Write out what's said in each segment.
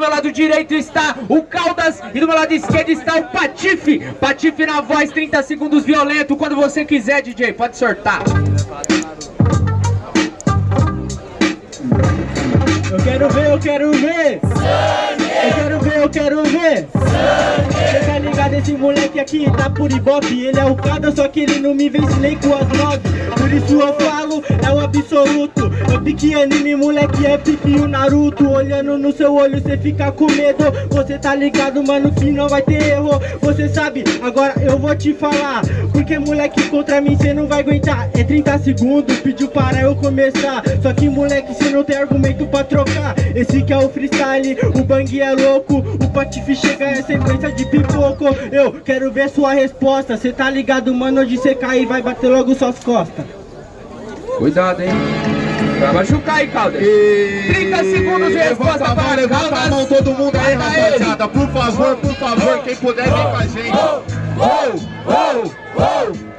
meu lado direito está o Caldas e do meu lado esquerdo está o Patife. Patife na voz, 30 segundos violento. Quando você quiser, DJ, pode sortar. Eu quero ver, eu quero ver! Sangue! Eu quero ver, eu quero ver! Sangue! Você tá ligado, esse moleque aqui tá por ibope Ele é o cada, só que ele não me vence nem com as nove Por isso eu falo, é o absoluto pique anime, moleque, é pique o Naruto. Olhando no seu olho, cê fica com medo. Você tá ligado, mano, que não vai ter erro. Você sabe, agora eu vou te falar. Porque moleque, contra mim cê não vai aguentar. É 30 segundos, pediu para eu começar. Só que moleque, cê não tem argumento pra trocar. Trocar Esse que é o freestyle, o bang é louco. O patife chega é sequência de pipoco. Eu quero ver sua resposta. Cê tá ligado, mano, onde cê cair vai bater logo suas costas. Cuidado, hein Vai machucar aí, Caldas. E... 30 segundos de resposta levanta para Caldas. Levanta a mão todo mundo aí, rapaziada. Por favor, por favor, quem puder, vem com a gente. Oh, oh, oh, oh.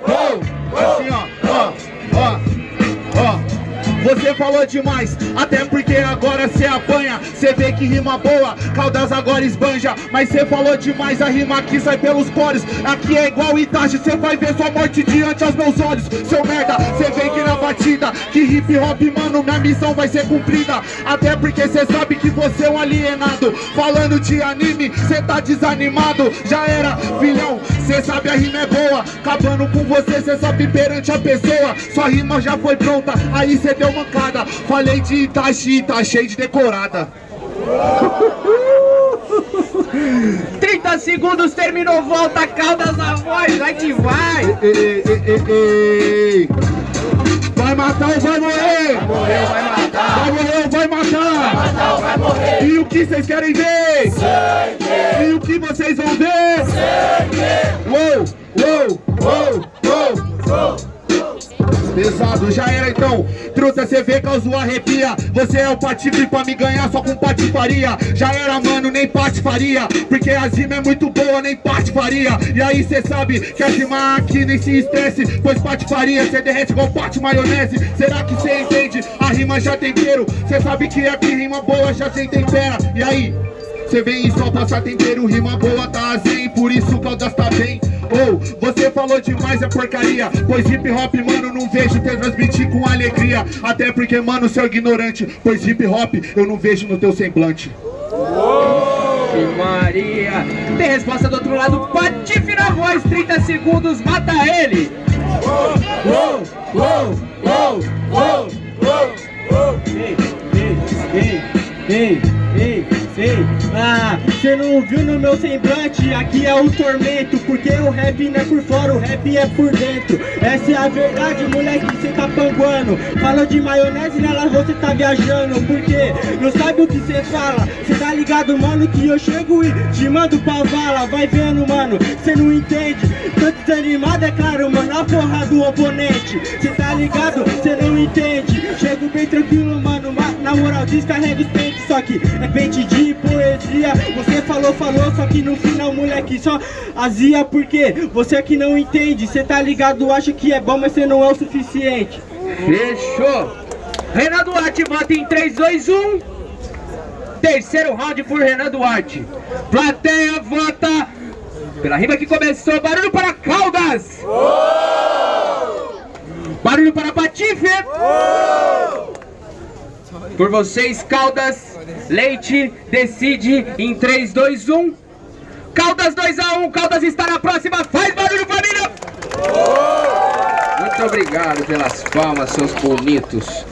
Você falou demais, até porque agora cê apanha. Cê vê que rima boa, Caldas agora esbanja. Mas cê falou demais, a rima aqui sai pelos poros. Aqui é igual Itachi, cê vai ver sua morte diante aos meus olhos. Seu merda, cê vem que na batida Que hip hop, mano, minha missão vai ser cumprida. Até porque cê sabe que você é um alienado. Falando de anime, cê tá desanimado. Já era, filhão, cê sabe a rima é boa. Acabando com você, cê sabe perante a pessoa. Sua rima já foi pronta, aí cê deu mancada Falei de Itachi, tá cheio de decorada 30 segundos, terminou, volta, Caldas na voz, vai que vai! Ei, ei, ei, vai matar ou vai morrer? Vai morrer ou vai matar? Vai morrer ou vai matar? Vai matar ou vai morrer? E o que vocês querem ver? Sangue! E o que vocês vão ver? Sangue! Uou, uou, uou. Pesado, já era então. Truta, cê vê, causou arrepia. Você é o patife pra me ganhar só com patifaria. Já era, mano, nem patifaria. Porque a zima é muito boa, nem patifaria. E aí cê sabe que a zima aqui nem se estresse Pois patifaria, cê derrete igual pate maionese. Será que cê entende? A rima já tem tempero Cê sabe que aqui rima boa já sem tempera. E aí? Cê vem e só passa tempero, rima boa tá assim Por isso o Caldas tá bem ou oh, você falou demais é porcaria Pois hip hop, mano, não vejo te transmitir com alegria Até porque, mano, seu ignorante Pois hip hop eu não vejo no teu semblante oh, Maria Tem resposta do outro lado, patife na voz 30 segundos, mata ele ei, ei, ei, ei Ei, ah, cê não viu no meu semblante, aqui é o tormento Porque o rap não é por fora, o rap é por dentro. Essa é a verdade, moleque, cê tá panguando. Falou de maionese, nela você tá viajando. Porque não sabe o que cê fala. Cê tá ligado, mano, que eu chego e te mando pra vala Vai vendo, mano, cê não entende. Tô desanimado, é claro, mano, a porra do oponente. Cê tá ligado, cê não entende. Chego bem tranquilo, mano, na moral, descarrega os pentes. Só que é pente de poesia. Você falou, falou, só que no final, moleque, só azia Porque você é que não entende. Você tá ligado, acha que é bom, mas você não é o suficiente. Fechou. Renan Duarte vota em 3, 2, 1 Terceiro round por Renan Duarte. Plateia vota Pela rima que começou. Barulho para Caldas. Barulho para Patife. Por vocês, Caldas Leite decide em 3, 2, 1. Caldas 2 a 1, Caldas está na próxima, faz barulho família! Muito obrigado pelas palmas, seus bonitos.